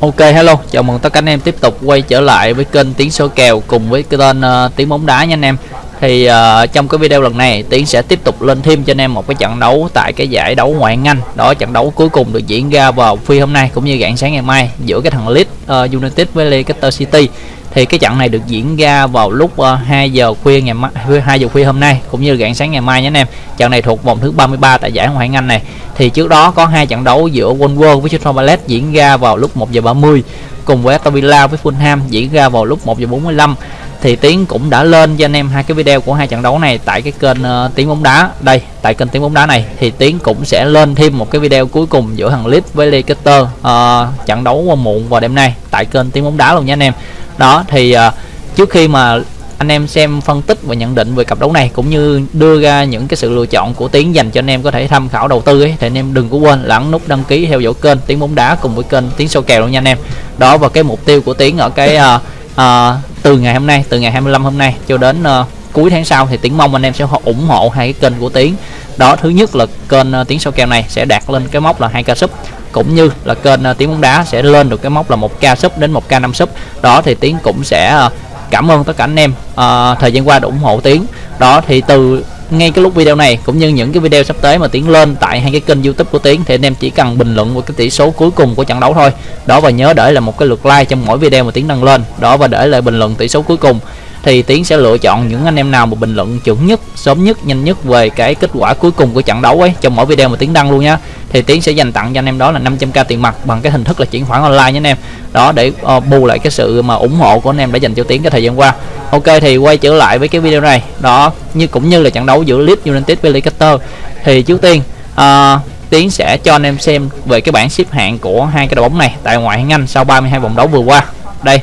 Ok hello, chào mừng tất cả anh em tiếp tục quay trở lại với kênh Tiến số kèo cùng với cái tên uh, ờ, Tiến bóng đá nha anh em. Thì uh, trong cái video lần này Tiến sẽ tiếp tục lên thêm cho anh em một cái trận đấu tại cái giải đấu ngoại hạng Anh. Đó trận đấu cuối cùng được diễn ra vào phi hôm nay cũng như rạng sáng ngày mai giữa cái thằng Leeds uh, United với Leicester City thì cái trận này được diễn ra vào lúc ờ, 2 giờ khuya ngày mai 2 giờ khuya hôm nay, cũng như rạng sáng ngày mai nhé anh em. Trận này thuộc vòng thứ 33 tại giải ngoại hạng Anh này. Thì trước đó có hai trận đấu giữa Wolves với Crystal Palace diễn ra vào lúc 1 giờ 30 cùng với Aston Villa với Fulham diễn ra vào lúc 1 giờ 45 thì Tiến cũng đã lên cho anh em hai cái video của hai trận đấu này tại cái kênh ờ, uh, Tiến bóng đá. Đây tại kênh Tiến bóng đá này thì Tiến cũng sẽ lên thêm một cái video cuối cùng giữa thằng Leeds với Leicester uh, trận đấu muộn vào đêm nay tại kênh Tiến bóng đá luôn nha anh em. Đó thì uh, trước khi mà anh em xem phân tích và nhận định về cặp đấu này cũng như đưa ra những cái sự lựa chọn của tiến dành cho anh em có thể tham khảo đầu tư ấy thì anh em đừng có quên là ấn nút đăng ký theo dõi kênh tiến bóng đá cùng với kênh tiến sâu kèo luôn nha anh em. Đó và cái mục tiêu của tiến ở cái uh, à, từ ngày hôm nay từ ngày 25 hôm nay cho đến uh, cuối tháng sau thì tiến mong anh em sẽ ủng hộ hai cái kênh của tiến. Đó thứ nhất là kênh uh, tiến sâu kèo này sẽ đạt lên cái mốc là hai ca sub cũng như là kênh uh, tiếng bóng đá sẽ lên được cái mốc là một ca sub đến một ca năm sub đó thì tiến cũng sẽ uh, cảm ơn tất cả anh em uh, thời gian qua đã ủng hộ tiến. Đó thì từ ngay cái lúc video này, cũng như những cái video sắp tới mà tiến lên tại hai cái kênh youtube của tiến, thì anh em chỉ cần bình luận vào cái tỷ số cuối cùng của trận đấu thôi. Đó và nhớ để là một cái lượt like trong mỗi video mà tiến đăng lên. Đó và để lại bình luận tỷ số cuối cùng thì tiến sẽ lựa chọn những anh em nào mà bình luận chuẩn nhất sớm nhất nhanh nhất về cái kết quả cuối cùng của trận đấu ấy trong mỗi video mà tiến đăng luôn nhá thì tiến sẽ dành tặng cho anh em đó là 500k tiền mặt bằng cái hình thức là chuyển khoản online nhé anh em đó để uh, bù lại cái sự mà ủng hộ của anh em đã dành cho tiến cái thời gian qua ok thì quay trở lại với cái video này đó như cũng như là trận đấu giữa Leeds United với Leicester thì trước tiên uh, Tiến sẽ cho anh em xem về cái bảng xếp hạng của hai cái đội bóng này tại ngoại hạng Anh sau 32 vòng đấu vừa qua. Đây.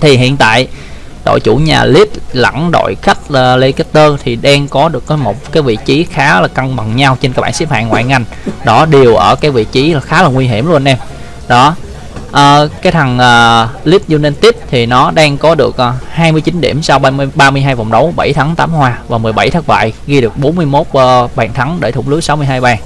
Thì hiện tại đội chủ nhà Leeds lẫn đội khách ờ, Leicester thì đang có được có một cái vị trí khá là cân bằng nhau trên các bảng xếp hạng ngoại hạng Đó đều ở cái vị trí là khá là nguy hiểm luôn anh em. Đó. À, cái thằng uh, Leeds United thì nó đang có được uh, 29 điểm sau 30, 32 vòng đấu 7 thắng 8 hòa và 17 thất bại ghi được 41 uh, bàn thắng để thủng lưới 62 bàn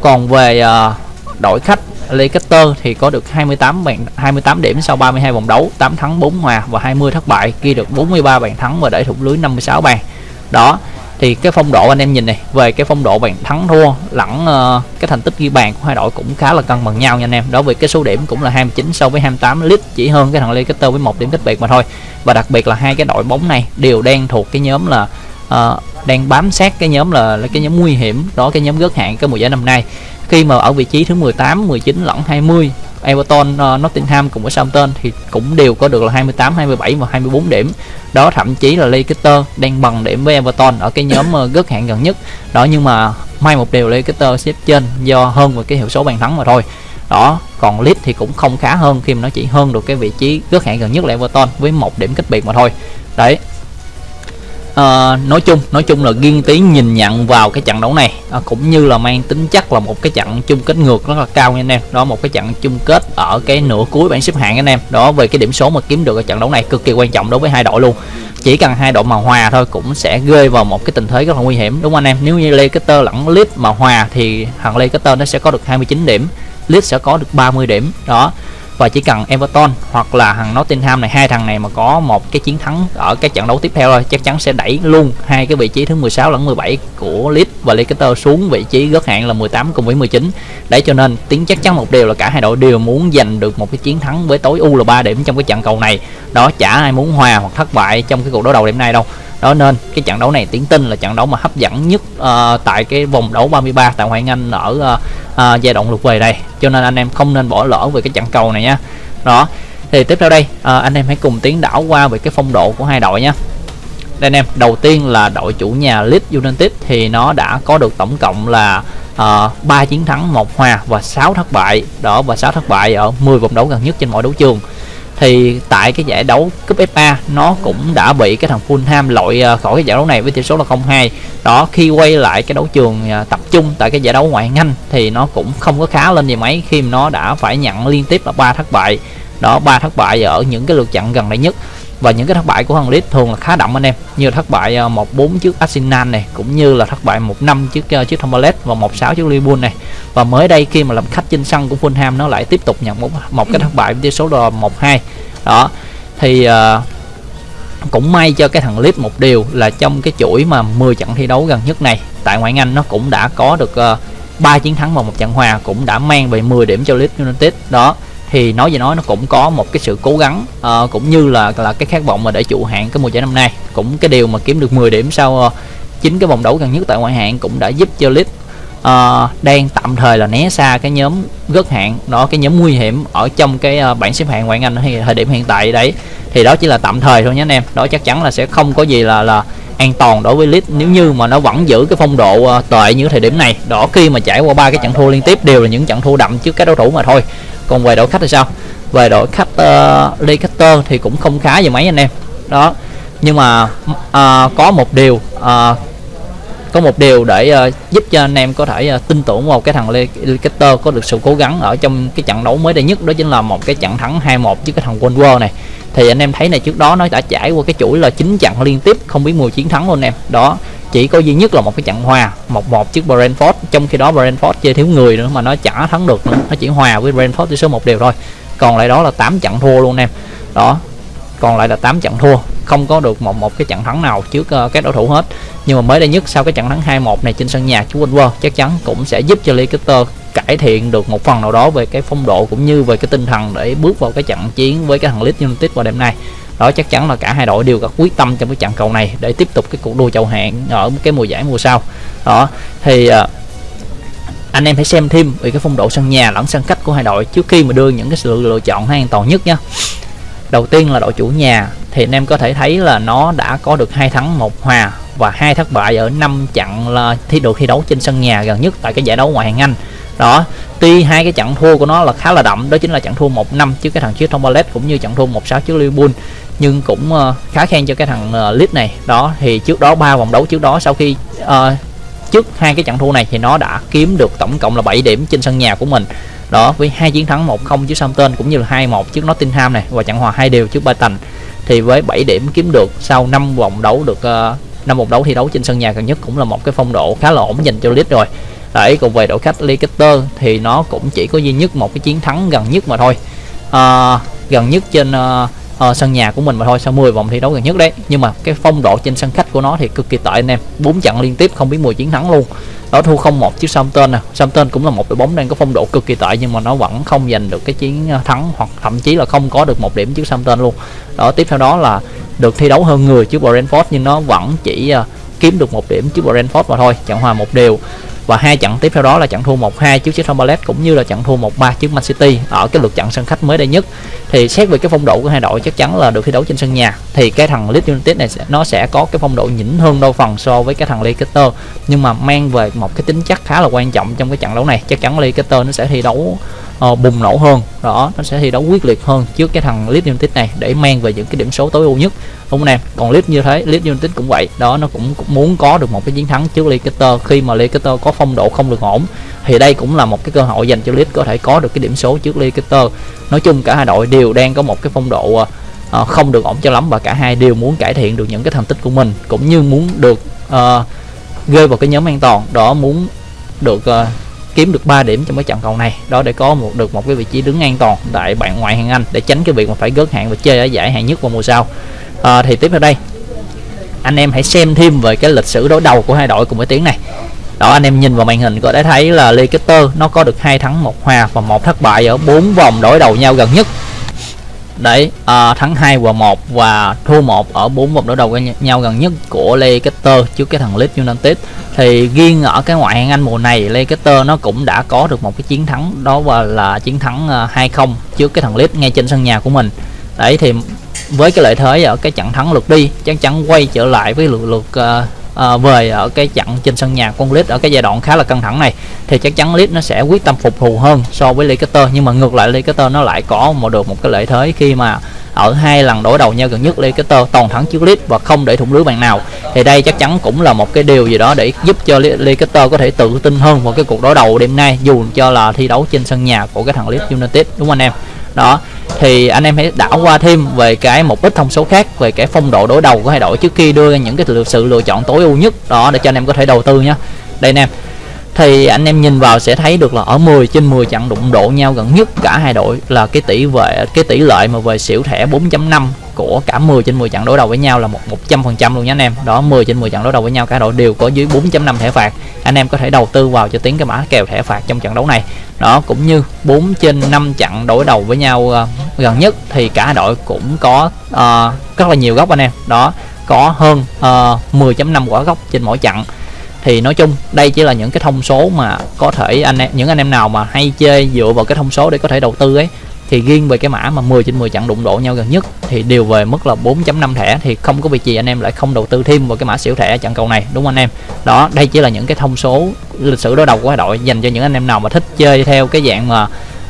còn về uh, đội khách Leicester thì có được 28 bàn 28 điểm sau 32 vòng đấu 8 thắng 4 hòa và 20 thất bại ghi được 43 bàn thắng và để thủng lưới 56 bàn. Đó thì cái phong độ anh em nhìn này về cái phong độ bàn thắng thua lẫn uh, cái thành tích ghi bàn của hai đội cũng khá là cân bằng nhau nha anh em. Đó vì cái số điểm cũng là 29 so với 28 lít chỉ hơn cái thằng Leicester với một điểm cách biệt mà thôi. Và đặc biệt là hai cái đội bóng này đều đang thuộc cái nhóm là uh, đang bám sát cái nhóm là, là cái nhóm nguy hiểm đó cái nhóm gớt hạng cái mùa giải năm nay khi mà ở vị trí thứ 18 19 lẫn 20 Everton, uh, Nottingham cùng với Southampton thì cũng đều có được là 28, 27 và 24 điểm. Đó thậm chí là Leicester đang bằng điểm với Everton ở cái nhóm uh, gớt hạng gần nhất. Đó nhưng mà may một điều Leicester xếp trên do hơn về cái hiệu số bàn thắng mà thôi. Đó, còn Leeds thì cũng không khá hơn khi mà nó chỉ hơn được cái vị trí gớt hạng gần nhất là Everton với một điểm cách biệt mà thôi. Đấy, à, nói chung nói chung là ghiên tiến nhìn nhận vào cái trận đấu này à, cũng như là mang tính chất là một cái trận chung kết ngược rất là cao nha anh em. Đó một cái trận chung kết ở cái nửa cuối bảng xếp hạng anh em. Đó về cái điểm số mà kiếm được ở trận đấu này cực kỳ quan trọng đối với hai đội luôn. Chỉ cần hai đội mà hòa thôi cũng sẽ rơi vào một cái tình thế rất là nguy hiểm đúng không anh em? Nếu như Leicester lẫn Leeds mà hòa thì thằng Leicester nó sẽ có được 29 điểm Leeds sẽ có được 30 điểm. Đó và chỉ cần Everton hoặc là thằng Nottingham này, hai thằng này mà có một cái chiến thắng ở các trận đấu tiếp theo thôi, chắc chắn sẽ đẩy luôn hai cái vị trí thứ 16 lẫn 17 của Leeds và Leicester xuống vị trí gớt hạn là 18 cùng với 19 đấy, cho nên tiếng chắc chắn một điều là cả hai đội đều muốn giành được một cái chiến thắng với tối ưu là 3 điểm trong cái trận cầu này. Đó, chả ai muốn hòa hoặc thất bại trong cái cuộc đấu đầu đêm nay đâu đó nên cái trận đấu này tiến tin là trận đấu mà hấp dẫn nhất uh, tại cái vòng đấu 33 tại Ngoại Anh ở uh, uh, giai đoạn lượt về đây. Cho nên anh em không nên bỏ lỡ về cái trận cầu này nhá đó thì tiếp theo đây uh, anh em hãy cùng tiến đảo qua về cái phong độ của hai đội nhé đây anh em đầu tiên là đội chủ nhà Leeds United thì nó đã có được tổng cộng là uh, 3 chiến thắng một hòa và 6 thất bại. Đó và 6 thất bại ở 10 vòng đấu gần nhất trên mọi đấu trường thì tại cái giải đấu cúp FA nó cũng đã bị cái thằng Fulham loại ờ, khỏi cái giải đấu này với tỷ số là 0-2 đó, khi quay lại cái đấu trường ờ, tập trung tại cái giải đấu ngoại hạng Anh thì nó cũng không có khá lên gì mấy khi mà nó đã phải nhận liên tiếp là ba thất bại. Đó, ba thất bại ở những cái lượt trận gần đây nhất và những cái thất bại của thằng Leeds thường là khá đậm anh em. Như thất bại ờ, một bốn trước Arsenal này cũng như là thất bại một năm trước uh, trước Thomberlet và một sáu trước Liverpool này. Và mới đây khi mà làm khách trên sân của Fulham nó lại tiếp tục nhận một một cái thất bại với tỷ số là một hai. Đó thì uh, cũng may cho cái thằng Leeds một điều là trong cái chuỗi mà 10 trận thi đấu gần nhất này tại ngoại Anh nó cũng đã có được uh, 3 chiến thắng và một trận hòa cũng đã mang về 10 điểm cho Leeds United. Đó thì nói gì nói nó cũng có một cái sự cố gắng uh, cũng như là là cái khát vọng mà để trụ hạng cái mùa giải năm nay. Cũng cái điều mà kiếm được 10 điểm sau uh, cái vòng đấu gần nhất tại ngoại hạng cũng đã giúp cho Leeds uh, đang tạm thời là né xa cái nhóm gớt hạng đó cái nhóm nguy hiểm ở trong cái uh, bảng xếp hạng ngoại Anh hay thời điểm hiện tại đấy. Thì đó chỉ là tạm thời thôi nhé anh em. Đó chắc chắn là sẽ không có gì là là an toàn đối với Leeds nếu như mà nó vẫn giữ cái phong độ uh, tệ như thời điểm này. Đó khi mà trải qua ba cái trận thua liên tiếp đều là những trận thua đậm trước các đối thủ mà thôi còn về đội khách thì sao? Về đội khách ờ, uh, Leicester thì cũng không khá gì mấy anh em. Đó. Nhưng mà uh, có một điều uh, có một điều để uh, giúp cho anh em có thể uh, tin tưởng vào cái thằng Leicester có được sự cố gắng ở trong cái trận đấu mới đây nhất đó chính là một cái trận thắng 2-1 trước cái thằng Wolves này. Thì anh em thấy này trước đó nó đã trải qua cái chuỗi là chín trận liên tiếp không biết mùi chiến thắng luôn em. Đó chỉ có duy nhất là một cái trận hòa một một trước Brentford trong khi đó Brentford chơi thiếu người nữa mà nó chả thắng được nữa nó chỉ hòa với Brentford tỷ số một đều thôi. Còn lại đó là 8 trận thua luôn em. Đó còn lại là 8 trận thua không có được một một cái trận thắng nào trước uh, các đối thủ hết. Nhưng mà mới đây nhất sau cái trận thắng 2-1 này trên sân nhà chú Wolves chắc chắn cũng sẽ giúp cho Leicester cải thiện được một phần nào đó về cái phong độ cũng như về cái tinh thần để bước vào cái trận chiến với cái thằng Leeds United vào đêm nay đó chắc chắn là cả hai đội đều có quyết tâm trong cái trận cầu này để tiếp tục cái cuộc đua chầu hạng ở cái mùa giải mùa sau. Đó thì uh, anh em hãy xem thêm về cái phong độ sân nhà lẫn sân khách của hai đội trước khi mà đưa những cái sự lựa chọn hay an toàn nhất nhé đầu tiên là đội chủ nhà thì anh em có thể thấy là nó đã có được hai thắng một hòa và hai thất bại ở năm trận là thi được thi đấu trên sân nhà gần nhất tại cái giải đấu ngoại hạng Anh. Đó tuy hai cái trận thua của nó là khá là đậm đó chính là trận thua một năm trước cái thằng trước Tombalet cũng như trận thua một sáu trước Liverpool nhưng cũng uh, khá khen cho cái thằng ờ, uh, Leeds này. Đó thì trước đó ba vòng đấu trước đó sau khi uh, trước hai cái trận thua này thì nó đã kiếm được tổng cộng là 7 điểm trên sân nhà của mình. Đó với hai chiến thắng 1-0 trước Southampton cũng như là 2-1 trước Nottingham này và trận hòa hai đều trước Brighton. Thì với 7 điểm kiếm được sau 5 vòng đấu được uh, 5 vòng đấu thi đấu trên sân nhà gần nhất cũng là một cái phong độ khá là ổn dành cho Leeds rồi. Đấy còn về đội khách Leicester thì nó cũng chỉ có duy nhất một cái chiến thắng gần nhất mà thôi. Uh, gần nhất trên uh, uh, sân nhà của mình mà thôi sau 10 vòng thi đấu gần nhất đấy. Nhưng mà cái phong độ trên sân khách của nó thì cực kỳ tệ anh em. Bốn trận liên tiếp không biết 10 chiến thắng luôn. Đó thua không một trước Southampton nè Southampton cũng là một đội bóng đang có phong độ cực kỳ tệ nhưng mà nó vẫn không giành được cái chiến ờ, thắng hoặc thậm chí là không có được một điểm trước Southampton luôn. Đó tiếp theo đó là được thi đấu hơn người trước Brentford nhưng nó vẫn chỉ uh, kiếm được một điểm trước Brentford mà thôi trận hòa một đều. Và hai trận tiếp theo đó là trận thua 1-2 trước Crystal Palace cũng như là trận thua 1-3 trước Man City. Ở cái lượt trận sân khách mới đây nhất thì xét về cái phong độ của hai đội chắc chắn là được thi đấu trên sân nhà. Thì cái thằng Leeds United này sẽ, nó sẽ có cái phong độ nhỉnh hơn đôi phần so với cái thằng Leicester. Nhưng mà mang về một cái tính chất khá là quan trọng trong cái trận đấu này. Chắc chắn Leicester nó sẽ thi đấu uh, bùng nổ hơn. Đó nó sẽ thi đấu quyết liệt hơn trước cái thằng Leeds United này để mang về những cái điểm số tối ưu nhất. Đúng không em còn Leeds như thế Leeds United cũng vậy. Đó nó cũng, cũng muốn có được một cái chiến thắng trước Leicester khi mà Leicester có phong độ không được ổn thì đây cũng là một cái cơ hội dành cho Leeds có thể có được cái điểm số trước Leicester. Nói chung cả hai đội đều đang có một cái phong độ uh, không được ổn cho lắm và cả hai đều muốn cải thiện được những cái thành tích của mình cũng như muốn được uh, rơi vào cái nhóm an toàn đó muốn được uh, kiếm được 3 điểm trong cái trận cầu này. Đó để có một được một cái vị trí đứng an toàn tại bạn ngoại hạng Anh để tránh cái việc mà phải gớt hạng và chơi ở giải hạng nhất vào mùa sau. À, thì tiếp theo đây anh em hãy xem thêm về cái lịch sử đối đầu của hai đội cùng với tiếng này đó anh em nhìn vào màn hình có thể thấy là Leicester nó có được hai thắng một hòa và một thất bại ở bốn vòng đối đầu nhau gần nhất. Đấy à, thắng 2 và 1 và thua 1 ở bốn vòng đối đầu với nhau gần nhất của Leicester trước cái thằng Leeds United. Thì riêng ở cái ngoại hạng Anh mùa này Leicester nó cũng đã có được một cái chiến thắng đó và là chiến thắng à, 2-0 trước cái thằng Leeds ngay trên sân nhà của mình. Đấy thì với cái lợi thế ở cái trận thắng lượt đi chắc chắn quay trở lại với lượt lượt uh, Ờ, à, về ở cái trận trên sân nhà con Leeds ở cái giai đoạn khá là căng thẳng này thì chắc chắn Leeds nó sẽ quyết tâm phục thù hơn so với Leicester. Nhưng mà ngược lại Leicester nó lại có một được một cái lợi thế khi mà ở hai lần đối đầu nhau gần nhất Leicester toàn thắng trước Leeds và không để thủng lưới bàn nào. Thì đây chắc chắn cũng là một cái điều gì đó để giúp cho Leicester có thể tự tin hơn vào cái cuộc đối đầu đêm nay dù cho là thi đấu trên sân nhà của cái thằng Leeds United đúng không anh em? Đó, thì anh em hãy đảo qua thêm về cái một ít thông số khác, về cái phong độ đối đầu của hai đội trước khi đưa ra những cái sự lựa chọn tối ưu nhất. Đó, để cho anh em có thể đầu tư nhé đây anh em thì anh em nhìn vào sẽ thấy được là ở 10 trên 10 trận đụng độ nhau gần nhất cả hai đội là cái tỷ về cái tỷ lệ mà về xỉu thẻ 4.5 của cả 10 trên 10 trận đối đầu với nhau là một 100% luôn nhé anh em. Đó 10 trên 10 trận đối đầu với nhau cả đội đều có dưới 4.5 thẻ phạt. Anh em có thể đầu tư vào cho tiếng cái mã kèo thẻ phạt trong trận đấu này. Đó cũng như 4 trên 5 trận đối đầu với nhau uh, gần nhất thì cả đội cũng có uh, rất là nhiều góc anh em. Đó có hơn ờ, uh, 10.5 quả góc trên mỗi trận thì nói chung đây chỉ là những cái thông số mà có thể anh em những anh em nào mà hay chơi dựa vào cái thông số để có thể đầu tư ấy thì riêng về cái mã mà 10 trên 10 chặn đụng độ nhau gần nhất thì đều về mức là 4.5 thẻ thì không có việc gì anh em lại không đầu tư thêm vào cái mã xỉu thẻ chặn cầu này đúng không anh em? Đó đây chỉ là những cái thông số lịch sử đối đầu của đội dành cho những anh em nào mà thích chơi theo cái dạng mà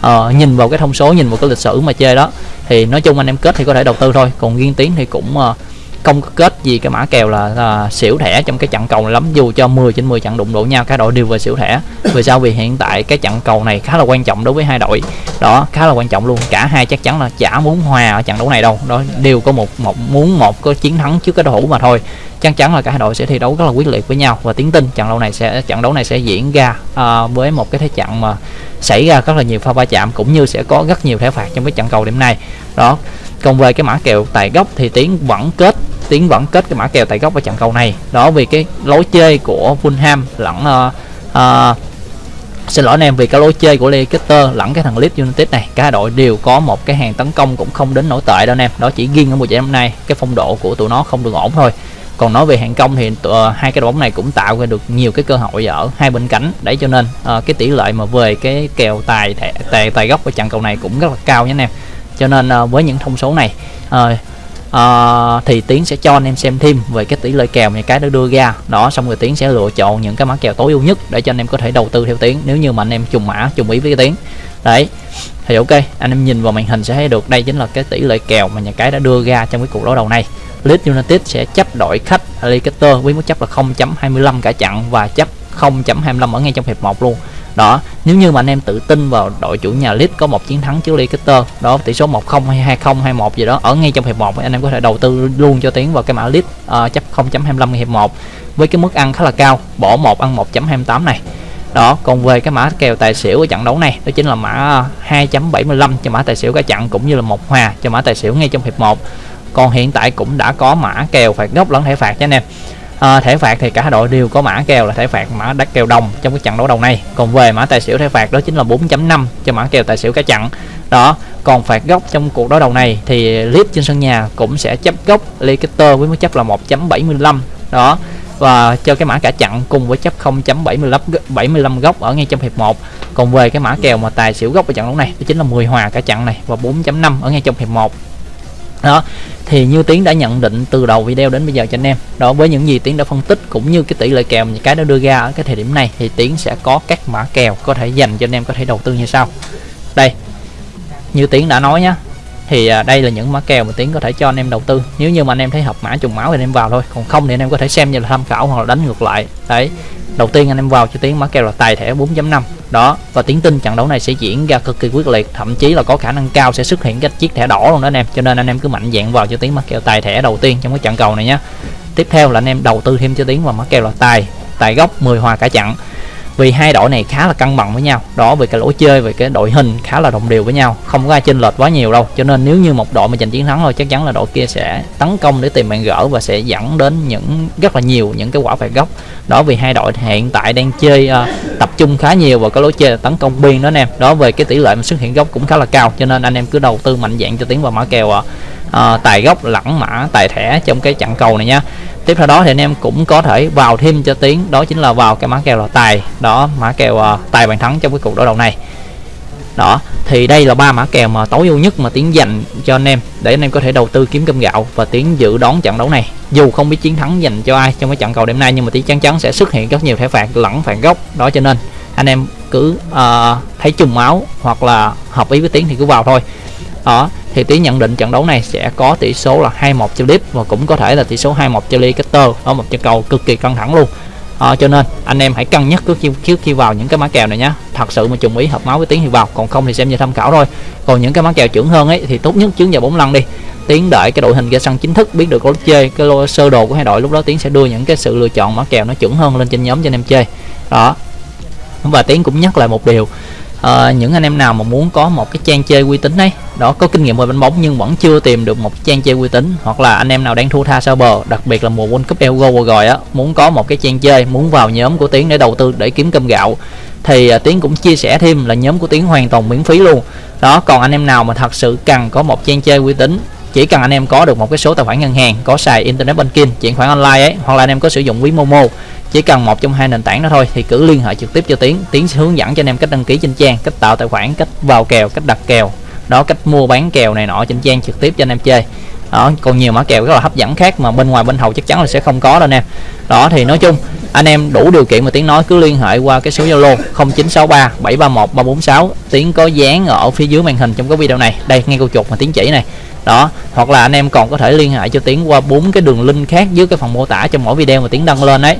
uh, nhìn vào cái thông số nhìn vào cái lịch sử mà chơi đó. Thì nói chung anh em kết thì có thể đầu tư thôi còn riêng tiến thì cũng uh, không kết gì cái mã kèo là, là xỉu thẻ trong cái trận cầu này lắm dù cho 10 trên 10 trận đụng độ nhau cả đội đều về xỉu thẻ. Vì sao? Vì hiện tại cái trận cầu này khá là quan trọng đối với hai đội. Đó khá là quan trọng luôn. Cả hai chắc chắn là chả muốn hòa ở trận đấu này đâu. Đó đều có một một muốn một có chiến thắng trước cái đối thủ mà thôi chắc chắn là cả hai đội sẽ thi đấu rất là quyết liệt với nhau. Và tiến tin trận đấu này sẽ trận đấu này sẽ diễn ra uh, với một cái thế trận mà xảy ra rất là nhiều pha va chạm cũng như sẽ có rất nhiều thẻ phạt trong cái trận cầu điểm này đó còn về cái mã kèo tài gốc thì tiến vẫn kết tiến vẫn kết cái mã kèo tại góc ở trận cầu này. Đó vì cái lối chơi của Fulham lẫn uh, uh, xin lỗi anh em vì cái lối chơi của Leicester lẫn cái thằng Leeds United này cả đội đều có một cái hàng tấn công cũng không đến nổi tệ đâu anh em. Đó chỉ riêng ở mùa giải năm nay cái phong độ của tụi nó không được ổn thôi còn nói về hàng công thì uh, hai cái đội bóng này cũng tạo ra được nhiều cái cơ hội ở hai bên cánh. Đấy cho nên uh, cái tỷ lệ mà về cái kèo tài tài tài góc của trận cầu này cũng rất là cao nhé anh em. Cho nên uh, với những thông số này uh, uh, thì tiến sẽ cho anh em xem thêm về cái tỷ lệ kèo những cái đã đưa ra. Đó xong rồi tiến sẽ lựa chọn những cái mã kèo tối ưu nhất để cho anh em có thể đầu tư theo tiến nếu như mà anh em trùng mã trùng ý với cái tiến. Đấy thì ok anh em nhìn vào màn hình sẽ thấy được đây chính là cái tỷ lệ kèo mà nhà cái đã đưa ra trong cái cuộc đối đầu này. Leeds United sẽ chấp đội khách Leicester với mức chấp là 0.25 cả chặn và chấp 0.25 ở ngay trong hiệp 1 luôn. Đó nếu như mà anh em tự tin vào đội chủ nhà Leeds có một chiến thắng trước Leicester đó tỷ số 1-0 hay 2-0 hay 1 gì đó ở ngay trong hiệp 1 anh em có thể đầu tư luôn cho tiến vào cái mã Leeds uh, chấp 0.25 hiệp 1 với cái mức ăn khá là cao bỏ một ăn 1.28 này. Đó còn về cái mã kèo tài xỉu ở trận đấu này đó chính là mã 2.75 cho mã tài xỉu cả trận cũng như là một hòa cho mã tài xỉu ngay trong hiệp 1 còn hiện tại cũng đã có mã kèo phạt góc lẫn thẻ phạt cho anh em. À, thẻ phạt thì cả đội đều có mã kèo là thẻ phạt mã đắt kèo đồng trong cái trận đấu đầu này. Còn về mã tài xỉu thẻ phạt đó chính là 4.5 cho mã kèo tài xỉu cả trận. Đó còn phạt góc trong cuộc đối đầu này thì Leeds trên sân nhà cũng sẽ chấp góc Leicester với mức chấp là 1.75 đó và cho cái mã cả chặn cùng với chấp 0.75 75 góc ở ngay trong hiệp 1 còn về cái mã kèo mà tài xỉu góc ở trận đấu này đó chính là 10 hòa cả chặn này và 4.5 ở ngay trong hiệp 1 đó, thì như tiến đã nhận định từ đầu video đến bây giờ cho anh em. Đó, với những gì tiến đã phân tích cũng như cái tỷ lệ kèo những cái đã đưa ra ở cái thời điểm này thì tiến sẽ có các mã kèo có thể dành cho anh em có thể đầu tư như sau. Đây, như tiến đã nói nhá thì à, đây là những mã kèo mà tiến có thể cho anh em đầu tư. Nếu như mà anh em thấy hợp mã trùng máu thì anh em vào thôi. Còn không thì anh em có thể xem như là tham khảo hoặc là đánh ngược lại. Đấy. Đầu tiên anh em vào cho tiến mã kèo là tài thẻ 4.5 đó. Và tiến tin trận đấu này sẽ diễn ra cực kỳ quyết liệt. Thậm chí là có khả năng cao sẽ xuất hiện cái chiếc thẻ đỏ luôn đó anh em. Cho nên anh em cứ mạnh dạng vào cho tiến mã kèo tài thẻ đầu tiên trong cái trận cầu này nhé tiếp theo là anh em đầu tư thêm cho tiến vào mã kèo là tài. Tài gốc 10 hòa cả trận vì hai đội này khá là cân bằng với nhau. Đó về cái lối chơi về cái đội hình khá là đồng đều với nhau. Không có ai chênh lệch quá nhiều đâu. Cho nên nếu như một đội mà giành chiến thắng thôi chắc chắn là đội kia sẽ tấn công để tìm bàn gỡ và sẽ dẫn đến những rất là nhiều những cái quả phạt góc. Đó vì hai đội hiện tại đang chơi uh, tập trung khá nhiều vào cái lối chơi tấn công biên đó anh em. Đó về cái tỷ lệ mà xuất hiện góc cũng khá là cao. Cho nên anh em cứ đầu tư mạnh dạng cho tiến vào mã kèo uh, tài gốc lẫn mã tài thẻ trong cái trận cầu này nha tiếp theo đó thì anh em cũng có thể vào thêm cho tiến đó chính là vào cái mã kèo là tài. Đó mã kèo uh, tài bàn thắng trong cái cuộc đối đầu này. Đó thì đây là ba mã kèo mà tối ưu nhất mà tiến dành cho anh em để anh em có thể đầu tư kiếm cơm gạo và tiến dự đoán trận đấu này. Dù không biết chiến thắng dành cho ai trong cái trận cầu đêm nay nhưng mà tiến chắc chắn sẽ xuất hiện rất nhiều thẻ phạt lẫn phạt gốc. Đó cho nên anh em cứ uh, thấy trùng máu hoặc là hợp ý với tiến thì cứ vào thôi. Đó thì tiến nhận định trận đấu này sẽ có tỷ số là 2-1 cho Leeds và cũng có thể là tỷ số 2-1 cho Leicester. Ở một trận cầu cực kỳ căng thẳng luôn. À, cho nên anh em hãy cân nhắc trước khi, trước khi vào những cái mã kèo này nhé thật sự mà trùng ý hợp máu với tiếng thì vào còn không thì xem như tham khảo thôi. Còn những cái mã kèo chuẩn hơn ấy thì tốt nhất trứng vào bốn lần đi. Tiến đợi cái đội hình ra sân chính thức biết được lối chơi cái lô sơ đồ của hai đội lúc đó tiến sẽ đưa những cái sự lựa chọn mã kèo nó chuẩn hơn lên trên nhóm cho anh em chơi. Đó. Và tiến cũng nhắc lại một điều à, những anh em nào mà muốn có một cái trang chơi uy tín ấy đó có kinh nghiệm về bánh bóng nhưng vẫn chưa tìm được một trang chơi uy tín hoặc là anh em nào đang thua tha sau bờ đặc biệt là mùa World Cup Euro vừa rồi á muốn có một cái trang chơi muốn vào nhóm của tiến để đầu tư để kiếm cơm gạo thì à, tiến cũng chia sẻ thêm là nhóm của tiến hoàn toàn miễn phí luôn. Đó còn anh em nào mà thật sự cần có một trang chơi uy tín chỉ cần anh em có được một cái số tài khoản ngân hàng có xài internet banking chuyển khoản online ấy hoặc là anh em có sử dụng ví momo chỉ cần một trong hai nền tảng đó thôi thì cứ liên hệ trực tiếp cho tiến. Tiến sẽ hướng dẫn cho anh em cách đăng ký trên trang, cách tạo tài khoản, cách vào kèo, cách đặt kèo. Đó, cách mua bán kèo này nọ trên trang trực tiếp cho anh em chơi. Đó, còn nhiều mã kèo rất là hấp dẫn khác mà bên ngoài bên hậu chắc chắn là sẽ không có đâu anh em. Đó, thì nói chung, anh em đủ điều kiện mà tiến nói cứ liên hệ qua cái số zalo 0963 731 346 tiến có dán ở phía dưới màn hình trong cái video này. Đây, ngay câu chuột mà tiến chỉ này. Đó, hoặc là anh em còn có thể liên hệ cho tiến qua bốn cái đường link khác dưới cái phần mô tả trong mỗi video mà tiến đăng lên đấy